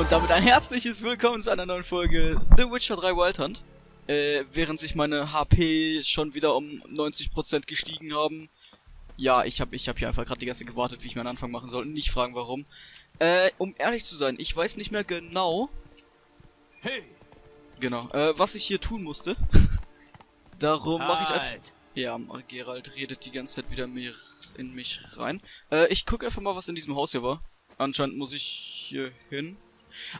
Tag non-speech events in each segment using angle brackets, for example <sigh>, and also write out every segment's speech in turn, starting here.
Und damit ein herzliches Willkommen zu einer neuen Folge The Witcher 3 Wild Hunt. Äh, während sich meine HP schon wieder um 90% gestiegen haben. Ja, ich habe ich hab hier einfach gerade die ganze Zeit gewartet, wie ich meinen Anfang machen soll. Nicht fragen, warum. Äh, um ehrlich zu sein, ich weiß nicht mehr genau... Hey! Genau, äh, was ich hier tun musste. <laughs> Darum mache ich einfach... Halt. Ja, Gerald redet die ganze Zeit wieder mir in mich rein. Äh, ich gucke einfach mal, was in diesem Haus hier war. Anscheinend muss ich hier hin.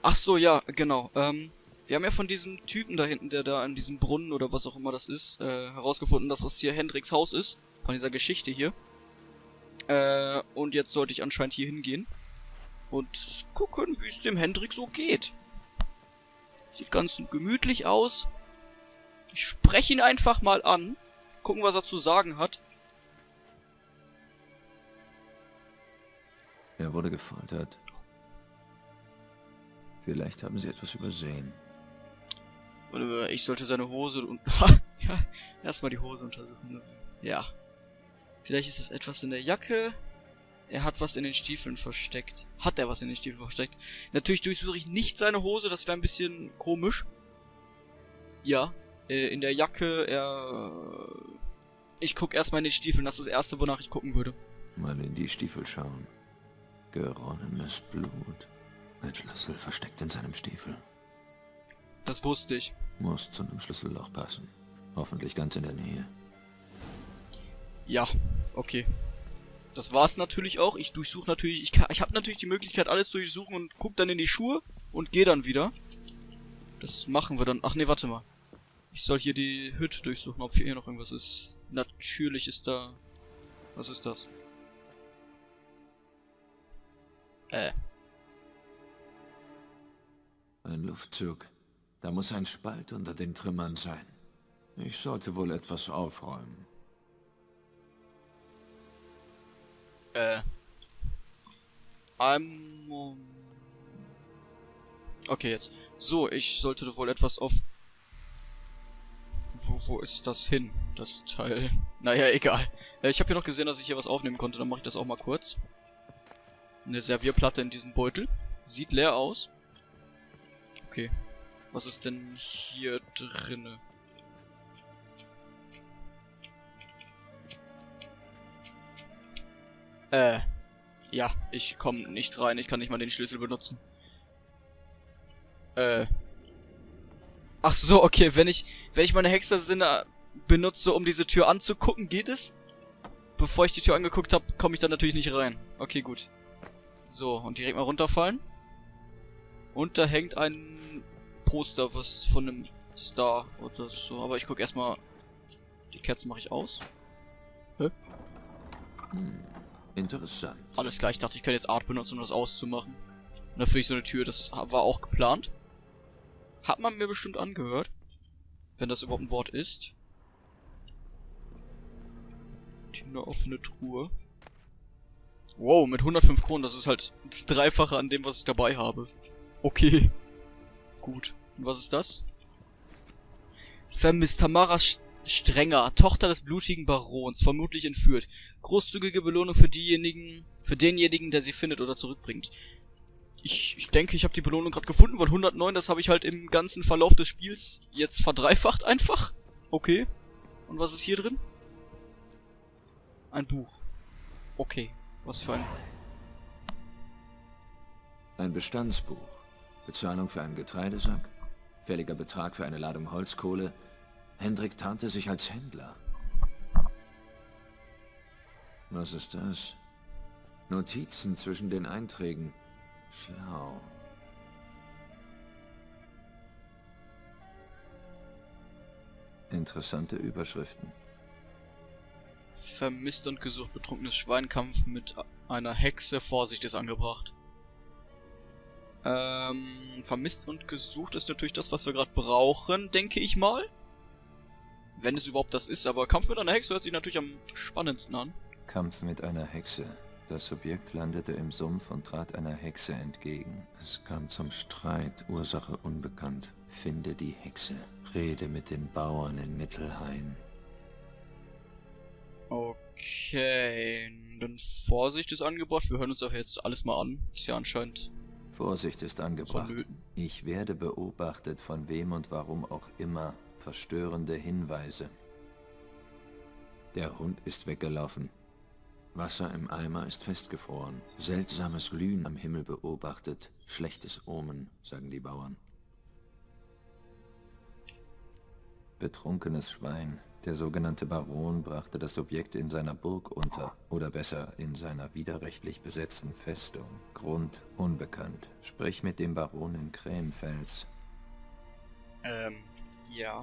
Ach so, ja, genau. Ähm, wir haben ja von diesem Typen da hinten, der da an diesem Brunnen oder was auch immer das ist, äh, herausgefunden, dass das hier Hendricks Haus ist. Von dieser Geschichte hier. Äh, und jetzt sollte ich anscheinend hier hingehen. Und gucken, wie es dem Hendrik so geht. Sieht ganz gemütlich aus. Ich spreche ihn einfach mal an. Gucken, was er zu sagen hat. Er wurde gefoltert. Vielleicht haben sie etwas übersehen. Ich sollte seine Hose und... <laughs> ja, erstmal die Hose untersuchen. Ja. Vielleicht ist etwas in der Jacke. Er hat was in den Stiefeln versteckt. Hat er was in den Stiefeln versteckt? Natürlich durchsuche ich nicht seine Hose, das wäre ein bisschen komisch. Ja. Äh, in der Jacke, er... Ich guck erstmal in den Stiefeln, das ist das erste, wonach ich gucken würde. Mal in die Stiefel schauen. Geronnenes Blut. Ein Schlüssel versteckt in seinem Stiefel. Das wusste ich. Muss zu einem Schlüsselloch passen. Hoffentlich ganz in der Nähe. Ja, okay. Das war's natürlich auch. Ich durchsuche natürlich, ich, kann- ich habe natürlich die Möglichkeit, alles durchsuchen und guck dann in die Schuhe und gehe dann wieder. Das machen wir dann. Ach nee, warte mal. Ich soll hier die Hütte durchsuchen, ob hier noch irgendwas ist. Natürlich ist da... Was ist das? Äh, Ein Luftzug. Da muss ein Spalt unter den Trümmern sein. Ich sollte wohl etwas aufräumen. äh. I'm... Okay, jetzt. So, ich sollte wohl etwas auf... Wo, wo ist das hin? Das Teil. Naja, egal. Äh, ich habe hier noch gesehen, dass ich hier was aufnehmen konnte. Dann mache ich das auch mal kurz. Eine Servierplatte in diesem Beutel. Sieht leer aus. Okay. Was ist denn hier drinne? Äh. Ja, ich komme nicht rein. Ich kann nicht mal den Schlüssel benutzen. Äh. Ach so, okay. Wenn ich, wenn ich meine Hexersinne benutze, um diese Tür anzugucken, geht es? Bevor ich die Tür angeguckt habe, komme ich da natürlich nicht rein. Okay, gut. So, und direkt mal runterfallen. Und da hängt ein Poster, was von einem Star oder so. Aber ich guck erstmal. Die Kerzen mache ich aus. Interessant. Alles klar, ich dachte, ich könnte jetzt Art benutzen, um das auszumachen. Und dafür ich so eine Tür, das war auch geplant. Hat man mir bestimmt angehört. Wenn das überhaupt ein Wort ist. Die eine offene Truhe. Wow, mit 105 Kronen, das ist halt das Dreifache an dem, was ich dabei habe. Okay. Gut. Und was ist das? Vermisst Tamara Sch Strenger, Tochter des blutigen Barons, vermutlich entführt. Großzügige Belohnung für diejenigen, für denjenigen, der sie findet oder zurückbringt. Ich, ich denke, ich habe die Belohnung gerade gefunden, weil 109, das habe ich halt im ganzen Verlauf des Spiels jetzt verdreifacht einfach. Okay. Und was ist hier drin? Ein Buch. Okay. Was für ein... Ein Bestandsbuch. Bezahlung für einen Getreidesack. Fälliger Betrag für eine Ladung Holzkohle. Hendrik tarnte sich als Händler. Was ist das? Notizen zwischen den Einträgen. Schlau. Interessante Überschriften. Vermisst und gesucht betrunkenes Schweinkampf mit einer Hexe. Vorsicht ist angebracht. Ähm, vermisst und gesucht ist natürlich das, was wir gerade brauchen, denke ich mal. Wenn es überhaupt das ist, aber Kampf mit einer Hexe hört sich natürlich am spannendsten an. Kampf mit einer Hexe. Das Subjekt landete im Sumpf und trat einer Hexe entgegen. Es kam zum Streit, Ursache unbekannt. Finde die Hexe. Rede mit den Bauern in Mittelhain. Okay, dann Vorsicht ist angebracht. Wir hören uns aber jetzt alles mal an. Ist ja anscheinend Vorsicht ist angebracht. Ich werde beobachtet von wem und warum auch immer. Verstörende Hinweise. Der Hund ist weggelaufen. Wasser im Eimer ist festgefroren. Seltsames Glühen am Himmel beobachtet. Schlechtes Omen, sagen die Bauern. Betrunkenes Schwein. Der sogenannte Baron brachte das Objekt in seiner Burg unter. Oder besser, in seiner widerrechtlich besetzten Festung. Grund unbekannt. Sprich mit dem Baron in Krähenfels. Ähm, ja.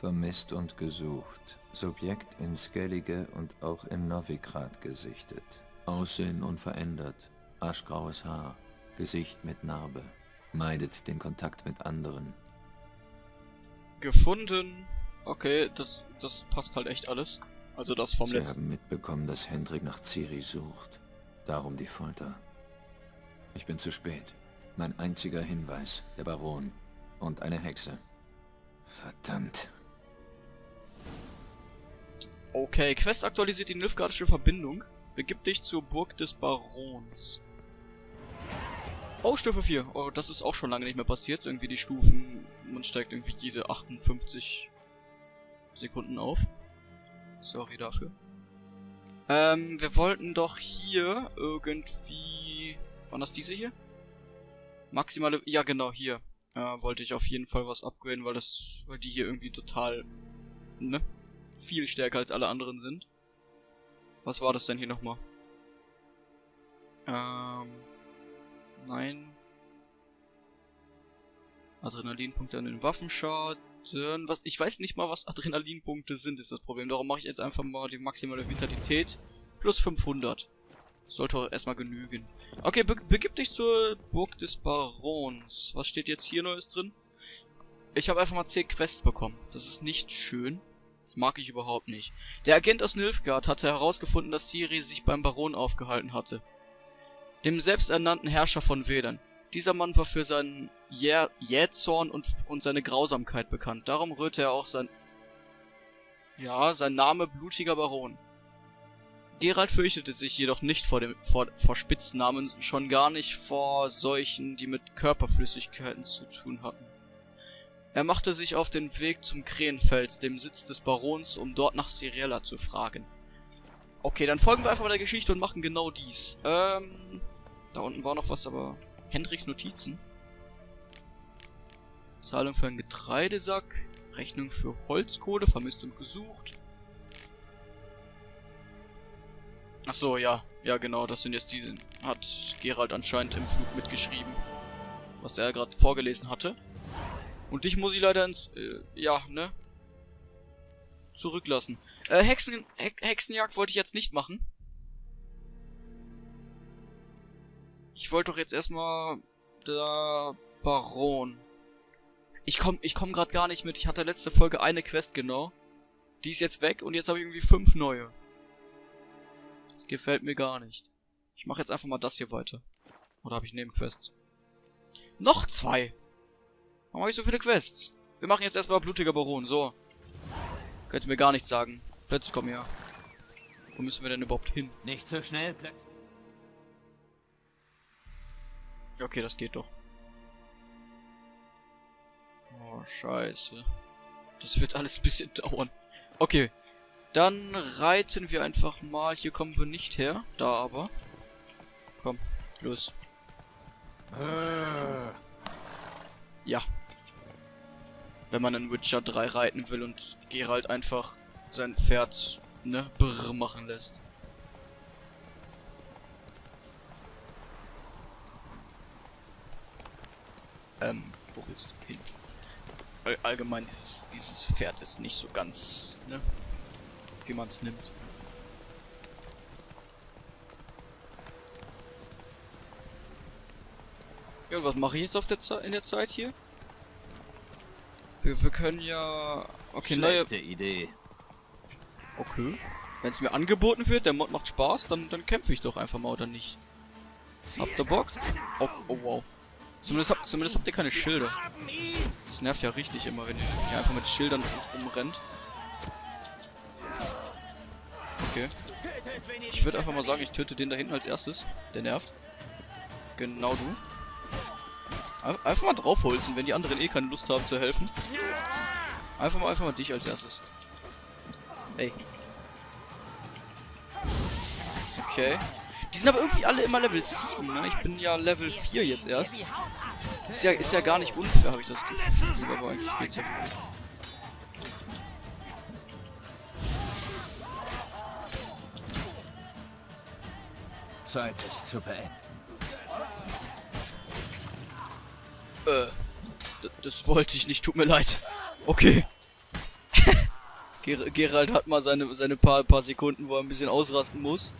Vermisst und gesucht. Subjekt in Skellige und auch in Novigrad gesichtet. Aussehen unverändert. Aschgraues Haar. Gesicht mit Narbe. Meidet den Kontakt mit anderen. Gefunden. Okay, das, das passt halt echt alles. Also das vom Sie letzten. haben mitbekommen, dass Hendrik nach Ciri sucht. Darum die Folter. Ich bin zu spät. Mein einziger Hinweis, der Baron. Und eine Hexe. Verdammt. Okay, Quest aktualisiert die Nilfgaardische Verbindung. Begib dich zur Burg des Barons. Oh, Stufe 4. Oh, das ist auch schon lange nicht mehr passiert. Irgendwie die Stufen, man steigt irgendwie jede 58 Sekunden auf. Sorry dafür. Ähm, wir wollten doch hier irgendwie... Waren das diese hier? Maximale... Ja, genau, hier. Ja, wollte ich auf jeden Fall was upgraden, weil das... Weil die hier irgendwie total... Ne? Viel stärker als alle anderen sind. Was war das denn hier nochmal? Ähm... Nein. Adrenalinpunkte an den Waffenschaden. Was, ich weiß nicht mal, was Adrenalinpunkte sind, ist das Problem. Darum mache ich jetzt einfach mal die maximale Vitalität. Plus 500. Sollte auch erstmal genügen. Okay, be begib dich zur Burg des Barons. Was steht jetzt hier Neues drin? Ich habe einfach mal 10 Quests bekommen. Das ist nicht schön. Das mag ich überhaupt nicht. Der Agent aus Nilfgaard hatte herausgefunden, dass Ciri sich beim Baron aufgehalten hatte. Dem selbsternannten Herrscher von Wedern. Dieser Mann war für seinen Jä Jähzorn und, und seine Grausamkeit bekannt. Darum rührte er auch sein... Ja, sein Name blutiger Baron. Gerald fürchtete sich jedoch nicht vor, dem, vor, vor Spitznamen, schon gar nicht vor solchen, die mit Körperflüssigkeiten zu tun hatten. Er machte sich auf den Weg zum Krähenfels, dem Sitz des Barons, um dort nach Ciriella zu fragen. Okay, dann folgen wir einfach mal der Geschichte und machen genau dies. Ähm, da unten war noch was, aber... Hendriks Notizen. Zahlung für einen Getreidesack. Rechnung für Holzkohle, vermisst und gesucht. Ach so, ja. Ja, genau, das sind jetzt diese. Hat Gerald anscheinend im Flug mitgeschrieben. Was er gerade vorgelesen hatte. Und dich muss ich leider ins... Äh, ja, ne? Zurücklassen. Äh, Hexen, He Hexenjagd wollte ich jetzt nicht machen. Ich wollte doch jetzt erstmal der Baron. Ich komm, ich komm gerade gar nicht mit. Ich hatte letzte Folge eine Quest genau. Die ist jetzt weg und jetzt habe ich irgendwie fünf neue. Das gefällt mir gar nicht. Ich mache jetzt einfach mal das hier weiter. Oder habe ich Nebenquests? Noch zwei! Warum habe ich so viele Quests? Wir machen jetzt erstmal blutiger Baron. So. Könnt ihr mir gar nichts sagen. Plötzlich kommen her. Wo müssen wir denn überhaupt hin? Nicht so schnell, plötzlich. Okay, das geht doch. Oh, scheiße. Das wird alles ein bisschen <laughs> dauern. Okay. Dann reiten wir einfach mal. Hier kommen wir nicht her. Da aber. Komm, los. Ja. Wenn man in Witcher 3 reiten will und Geralt einfach sein Pferd, ne, brrr machen lässt. Ähm, wo willst du hin? All allgemein, dieses, dieses Pferd ist nicht so ganz, ne, wie man es nimmt. Ja, und was mache ich jetzt auf der Ze in der Zeit hier? Wir, wir können ja... Okay, neue... Schlechte Idee. Okay. Wenn es mir angeboten wird, der Mod macht Spaß, dann, dann kämpfe ich doch einfach mal, oder nicht? Habt ihr Bock? Oh, oh wow. Zumindest, hab, zumindest habt ihr keine Schilder. Das nervt ja richtig immer, wenn ihr hier einfach mit Schildern rumrennt. Okay. Ich würde einfach mal sagen, ich töte den da hinten als erstes. Der nervt. Genau du. Einfach mal draufholzen, wenn die anderen eh keine Lust haben zu helfen. Einfach mal, einfach mal dich als erstes. Ey. Okay. Die sind aber irgendwie alle immer Level 7, ne? Ich bin ja Level 4 jetzt erst. Ist ja, ist ja gar nicht unfair, habe ich das Gefühl. Aber eigentlich geht's ja wirklich. Zeit es zu beenden. Äh, das wollte ich nicht, tut mir leid. Okay. <laughs> Ger Gerald hat mal seine, seine paar, paar Sekunden, wo er ein bisschen ausrasten muss.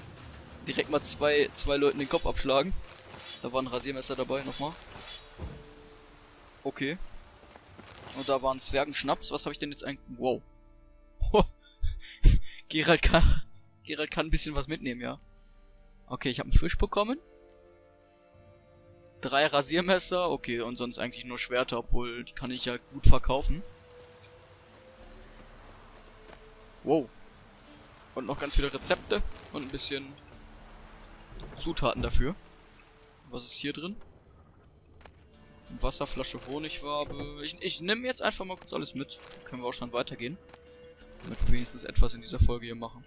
Direkt mal zwei, zwei Leuten den Kopf abschlagen. Da war ein Rasiermesser dabei, nochmal. Okay. Und da war ein Zwergenschnaps. Was habe ich denn jetzt eigentlich... Wow. <laughs> Gerald kann... Gerald kann ein bisschen was mitnehmen, ja. Okay, ich habe einen Fisch bekommen. Drei Rasiermesser. Okay, und sonst eigentlich nur Schwerter, obwohl die kann ich ja gut verkaufen. Wow. Und noch ganz viele Rezepte und ein bisschen Zutaten dafür. Was ist hier drin? Wasserflasche, Honigwabe. Ich, ich nehme jetzt einfach mal kurz alles mit. Können wir auch schon weitergehen. Damit wir wenigstens etwas in dieser Folge hier machen.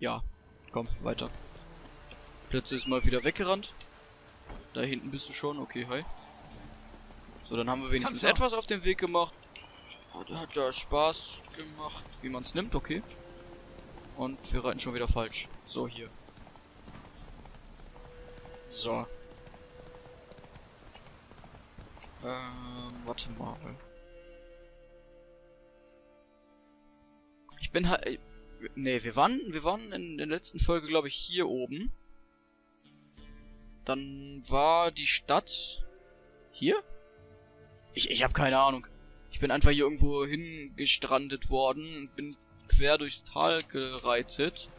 Ja, komm, weiter. Plötzlich ist mal wieder weggerannt. Da hinten bist du schon. Okay, hi. So, dann haben wir wenigstens etwas auf dem Weg gemacht. Hat, hat ja Spaß gemacht, wie man es nimmt, okay. Und wir reiten schon wieder falsch. So, hier. So. Ähm, warte mal. Ich bin halt... Ne, wir waren, wir waren in der letzten Folge, glaube ich, hier oben. Dann war die Stadt... Hier? Ich, ich habe keine Ahnung. Ich bin einfach hier irgendwo hingestrandet worden bin quer durchs Tal gereitet.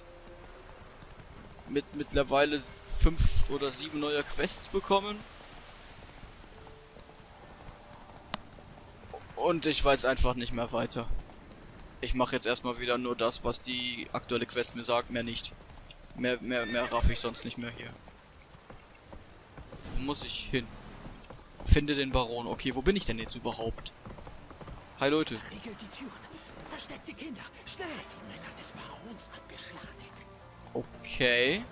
Mit mittlerweile fünf oder sieben neue Quests bekommen. Und ich weiß einfach nicht mehr weiter. Ich mache jetzt erstmal wieder nur das, was die aktuelle Quest mir sagt, mehr nicht. Mehr, mehr, mehr raff ich sonst nicht mehr hier. Wo muss ich hin? Finde den Baron. Okay, wo bin ich denn jetzt überhaupt? Hi Leute. Riegelt die Türen. Versteckt die Kinder. Schnell. Die Männer des Barons abgeschlachtet. Okay.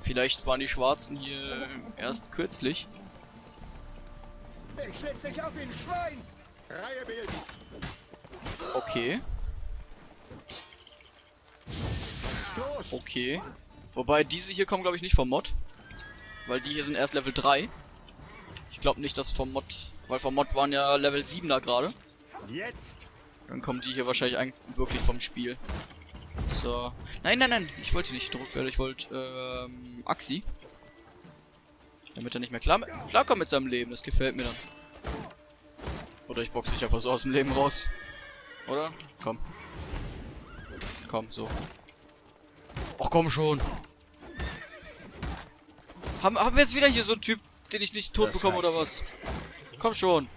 Vielleicht waren die Schwarzen hier erst kürzlich. Ich schlitz dich auf ihn, Schwein! Reihe bilden! Okay. Okay. Wobei diese hier kommen, glaube ich, nicht vom Mod. Weil die hier sind erst Level 3. Ich glaube nicht, dass vom Mod... Weil vom Mod waren ja Level 7er gerade. Jetzt! Dann kommen die hier wahrscheinlich eigentlich wirklich vom Spiel. So. Nein, nein, nein. Ich wollte nicht gedruckt werden. Ich wollte, ähm, Axi. Damit er nicht mehr klar, klarkommt mit seinem Leben. Das gefällt mir dann. Oder ich boxe dich einfach so aus dem Leben raus. Oder? Komm. Komm, so. Ach komm schon. Haben, haben wir jetzt wieder hier so einen Typ, den ich nicht tot Das bekomme oder was? Komm schon.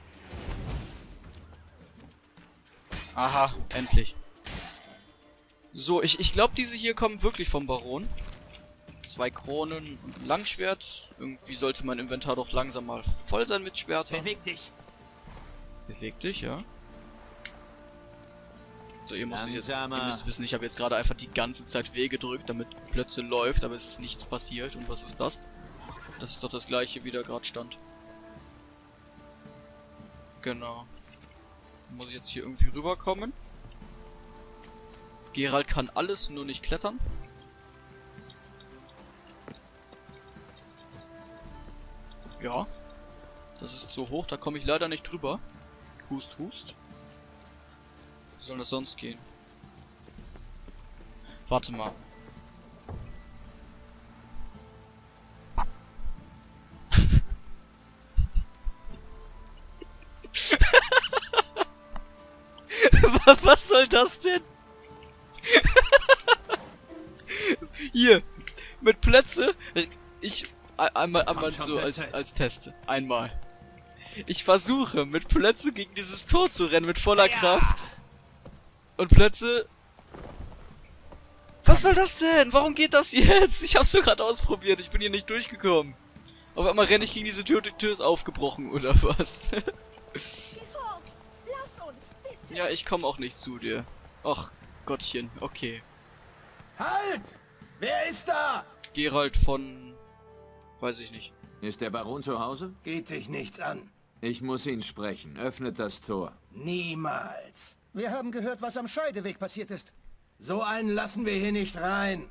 Aha, endlich. So, ich, ich glaube, diese hier kommen wirklich vom Baron. Zwei Kronen und ein Langschwert. Irgendwie sollte mein Inventar doch langsam mal voll sein mit Schwertern. Beweg dich. Beweg dich, ja. So, ihr müsst, jetzt, ihr müsst wissen, ich habe jetzt gerade einfach die ganze Zeit W gedrückt, damit Plötze läuft, aber es ist nichts passiert. Und was ist das? Das ist doch das gleiche, wie da gerade stand. Genau. Muss ich jetzt hier irgendwie rüberkommen? Gerald kann alles, nur nicht klettern. Ja. Das ist so hoch, da komme ich leider nicht drüber. Hust, hust. Wie soll das sonst gehen? Warte mal. Wa- <laughs> Was soll das denn? Hier, mit Plätze. Ich ein- einmal, einmal so als, Plätze. als Test. Einmal. Ich versuche mit Plötze gegen dieses Tor zu rennen mit voller Kraft. Und Plötze. Was soll das denn? Warum geht das jetzt? Ich hab's nur gerade ausprobiert. Ich bin hier nicht durchgekommen. Auf einmal renne ich gegen diese Tür und die Tür ist aufgebrochen, oder was? Geh fort! Lass uns, bitte! ja, ich komme auch nicht zu dir. Ach, Gottchen, okay. Halt! Wer ist da? Gerald von... Weiß ich nicht. Ist der Baron zu Hause? Geht dich nichts an. Ich muss ihn sprechen. Öffnet das Tor. Niemals. Wir haben gehört, was am Scheideweg passiert ist. So einen lassen wir hier nicht rein.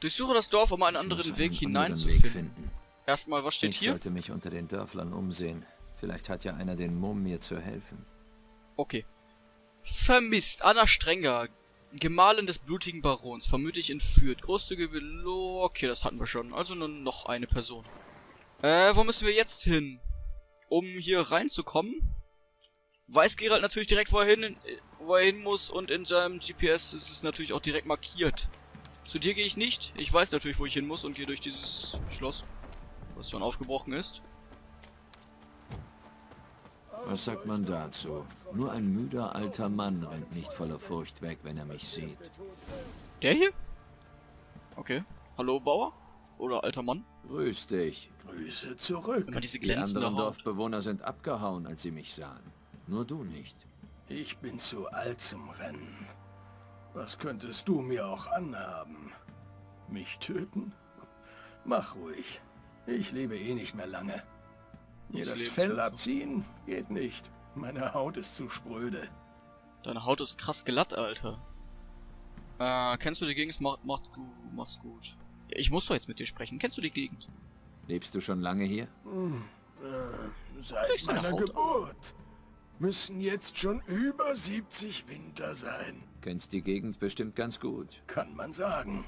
Durchsuche das Dorf, um einen anderen Weg einen hineinzufinden. Weg finden. Erstmal, was steht Ich hier? sollte mich unter den Dörflern umsehen. Vielleicht hat ja einer den Mumm, mir zu helfen. Okay. Vermisst. Anna Strenger. Gemahlin des blutigen Barons. Vermutlich entführt. Großzügige Velo. Okay, das hatten wir schon. Also nur noch eine Person. Äh, wo müssen wir jetzt hin? Um hier reinzukommen? Weiß Gerald natürlich direkt, wo er hin, wo er hin muss. Und in seinem GPS ist es natürlich auch direkt markiert. Zu dir gehe ich nicht. Ich weiß natürlich, wo ich hin muss und gehe durch dieses Schloss. Was schon aufgebrochen ist. Was sagt man dazu? Nur ein müder alter Mann rennt nicht voller Furcht weg, wenn er mich sieht. Der hier? Okay. Hallo, Bauer? Oder alter Mann? Grüß dich. Grüße zurück. Immer diese Die anderen Haut. Dorfbewohner sind abgehauen, als sie mich sahen. Nur du nicht. Ich bin zu alt zum Rennen. Was könntest du mir auch anhaben? Mich töten? Mach ruhig. Ich lebe eh nicht mehr lange. Mir Das Fell abziehen geht nicht. Meine Haut ist zu spröde. Deine Haut ist krass glatt, Alter. Äh, kennst du die Gegend? Mach, mach, du, mach's gut. Ja, ich muss doch jetzt mit dir sprechen. Kennst du die Gegend? Lebst du schon lange hier? Seit Durch seine meiner Haut. Geburt. Müssen jetzt schon über 70 Winter sein. Kennst die Gegend bestimmt ganz gut. Kann man sagen.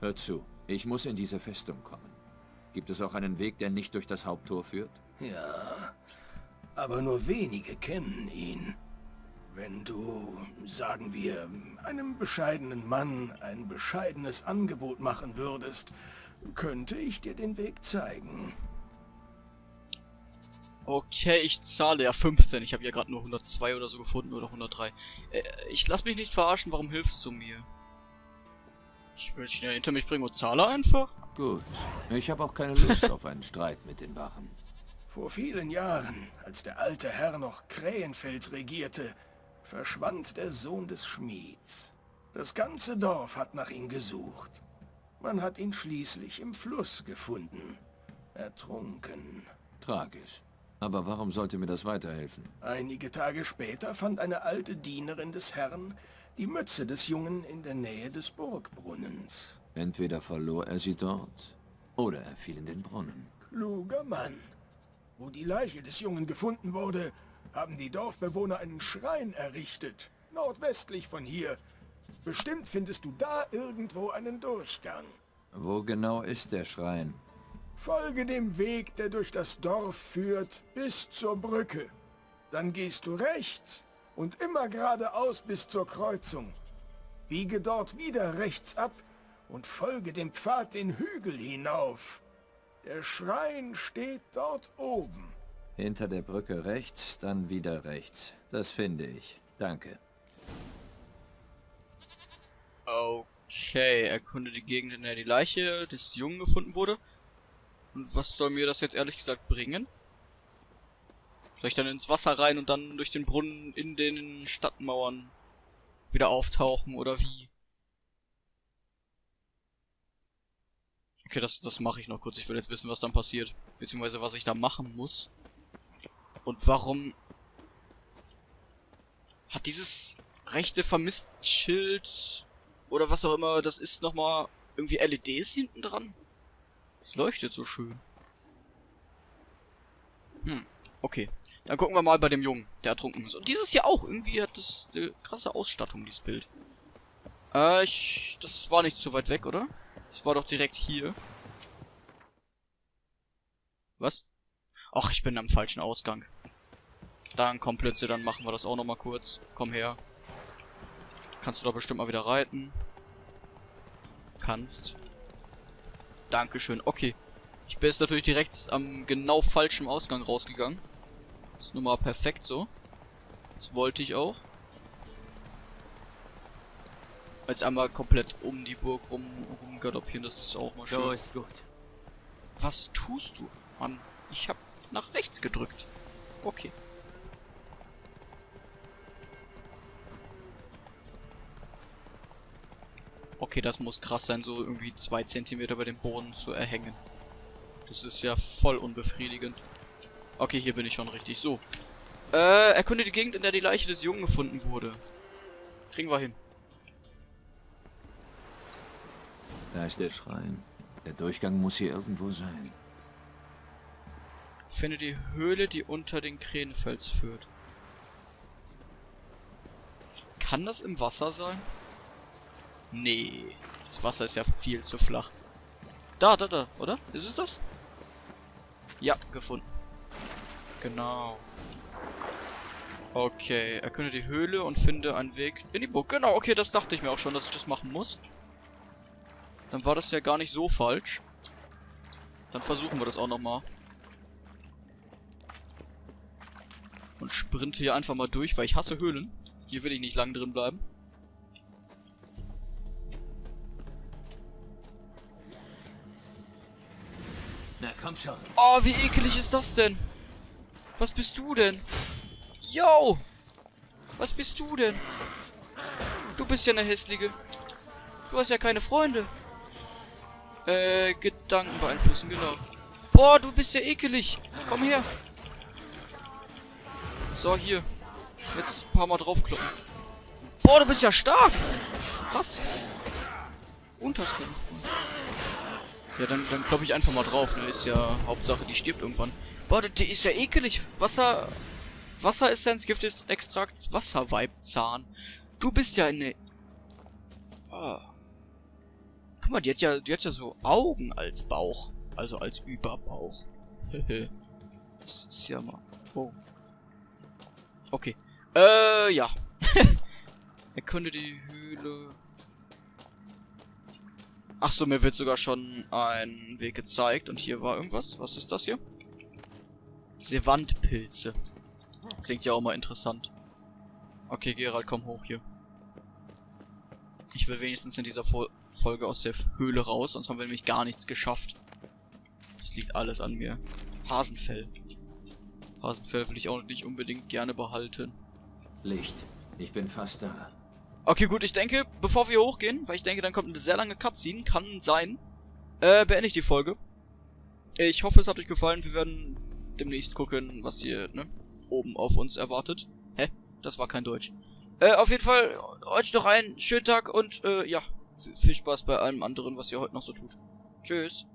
Hör zu, ich muss in diese Festung kommen. Gibt es auch einen Weg, der nicht durch das Haupttor führt? Ja, aber nur wenige kennen ihn. Wenn du, sagen wir, einem bescheidenen Mann ein bescheidenes Angebot machen würdest, könnte ich dir den Weg zeigen. Okay, ich zahle ja 15. Ich habe ja gerade nur 102 oder so gefunden oder 103. Äh, ich lass mich nicht verarschen. Warum hilfst du mir? Ich will schnell hinter mich bringen und zahle einfach. Gut. Ich habe auch keine Lust auf einen Streit mit den Wachen. Vor vielen Jahren, als der alte Herr noch Krähenfels regierte, verschwand der Sohn des Schmieds. Das ganze Dorf hat nach ihm gesucht. Man hat ihn schließlich im Fluss gefunden. Ertrunken. Tragisch. Aber warum sollte mir das weiterhelfen? Einige Tage später fand eine alte Dienerin des Herrn die Mütze des Jungen in der Nähe des Burgbrunnens. Entweder verlor er sie dort, oder er fiel in den Brunnen. Kluger Mann. Wo die Leiche des Jungen gefunden wurde, haben die Dorfbewohner einen Schrein errichtet, nordwestlich von hier. Bestimmt findest du da irgendwo einen Durchgang. Wo genau ist der Schrein? Folge dem Weg, der durch das Dorf führt, bis zur Brücke. Dann gehst du rechts und immer geradeaus bis zur Kreuzung. Biege dort wieder rechts ab und folge dem Pfad den Hügel hinauf. Der Schrein steht dort oben. Hinter der Brücke rechts, dann wieder rechts. Das finde ich. Danke. Okay, erkunde die Gegend, in der die Leiche des Jungen gefunden wurde. Und was soll mir das jetzt ehrlich gesagt bringen? Soll ich dann ins Wasser rein und dann durch den Brunnen in den Stadtmauern wieder auftauchen oder wie? Okay, das, das mache ich noch kurz. Ich will jetzt wissen, was dann passiert. Beziehungsweise, was ich da machen muss. Und warum hat dieses rechte Vermisst-Schild oder was auch immer das ist nochmal irgendwie LEDs hinten dran? Es leuchtet so schön. Hm, okay. Dann gucken wir mal bei dem Jungen, der ertrunken ist. Und dieses hier auch. Irgendwie hat das eine krasse Ausstattung, dieses Bild. Äh, ich... Das war nicht so weit weg, oder? Das war doch direkt hier. Was? Ach, ich bin am falschen Ausgang. Dann komm Plötze, dann machen wir das auch nochmal kurz. Komm her. Kannst du da bestimmt mal wieder reiten. Kannst. Dankeschön. Okay. Ich bin jetzt natürlich direkt am genau falschen Ausgang rausgegangen. Ist nun mal perfekt so. Das wollte ich auch. Jetzt einmal komplett um die Burg rum, rum galoppieren, das ist auch mal schön. So ist gut. Was tust du? Mann, ich hab nach rechts gedrückt. Okay. Okay, das muss krass sein, so irgendwie zwei Zentimeter über dem Boden zu erhängen. Das ist ja voll unbefriedigend. Okay, hier bin ich schon richtig. So. Äh, erkunde die Gegend, in der die Leiche des Jungen gefunden wurde. Kriegen wir hin. Da ist der Schrein. Der Durchgang muss hier irgendwo sein. Finde die Höhle, die unter den Krähenfels führt. Kann das im Wasser sein? Nee. Das Wasser ist ja viel zu flach. Da, da, da, oder? Ist es das? Ja, gefunden. Genau. Okay, erkünde die Höhle und finde einen Weg in die Burg. Genau, okay, das dachte ich mir auch schon, dass ich das machen muss. Dann war das ja gar nicht so falsch. Dann versuchen wir das auch nochmal. Und sprinte hier einfach mal durch, weil ich hasse Höhlen. Hier will ich nicht lang drin bleiben. Na komm schon. Oh, wie ekelig ist das denn? Was bist du denn? Yo! Was bist du denn? Du bist ja eine hässliche. Du hast ja keine Freunde. Äh, Gedanken beeinflussen, genau. Boah, du bist ja ekelig. Komm her. So, hier. Jetzt ein paar Mal draufkloppen. Boah, du bist ja stark. Krass. Und hast keine Freunde. Ja, dann, dann kloppe ich einfach mal drauf. Ne? Ist ja Hauptsache, die stirbt irgendwann. Boah, die ist ja ekelig. Wasser... Wasseressenz, Giftextrakt, Wasserweibzahn. Du bist ja eine... Ah. Guck mal, die hat ja, die hat ja so Augen als Bauch. Also als Überbauch. <laughs> das ist ja mal... Oh. Okay. Äh, ja. <laughs> Erkunde die Höhle. Ach so, mir wird sogar schon ein Weg gezeigt. Und hier war irgendwas. Was ist das hier? Sevantpilze. Klingt ja auch mal interessant. Okay, Gerald, komm hoch hier. Ich will wenigstens in dieser Fol Folge aus der Höhle raus, sonst haben wir nämlich gar nichts geschafft. Das liegt alles an mir. Hasenfell. Hasenfell will ich auch nicht unbedingt gerne behalten. Licht. Ich bin fast da. Okay, gut, ich denke, bevor wir hochgehen, weil ich denke, dann kommt eine sehr lange Cutscene, kann sein, äh, beende ich die Folge. Ich hoffe, es hat euch gefallen. Wir werden demnächst gucken, was hier, ne, oben auf uns erwartet. Hä? Das war kein Deutsch. Äh, auf jeden Fall, euch noch einen schönen Tag und, äh, ja, viel Spaß bei allem anderen, was ihr heute noch so tut. Tschüss.